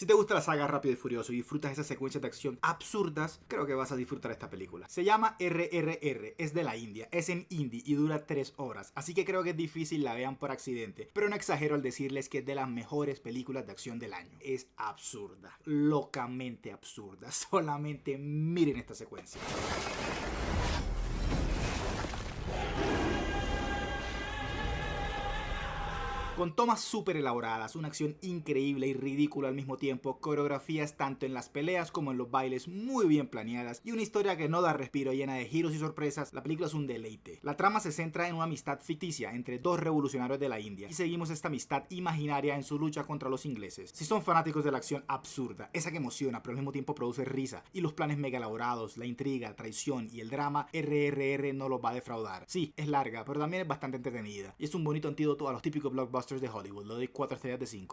Si te gusta la saga Rápido y Furioso y disfrutas esas secuencias de acción absurdas, creo que vas a disfrutar esta película. Se llama RRR, es de la India, es en indie y dura 3 horas, así que creo que es difícil la vean por accidente, pero no exagero al decirles que es de las mejores películas de acción del año. Es absurda, locamente absurda, solamente miren esta secuencia. Con tomas súper elaboradas, una acción increíble y ridícula al mismo tiempo, coreografías tanto en las peleas como en los bailes muy bien planeadas y una historia que no da respiro llena de giros y sorpresas, la película es un deleite. La trama se centra en una amistad ficticia entre dos revolucionarios de la India y seguimos esta amistad imaginaria en su lucha contra los ingleses. Si son fanáticos de la acción absurda, esa que emociona pero al mismo tiempo produce risa y los planes mega elaborados, la intriga, traición y el drama, RRR no los va a defraudar. Sí, es larga, pero también es bastante entretenida y es un bonito antídoto a los típicos blockbusters de Hollywood, lo doy 4 estrellas de 5.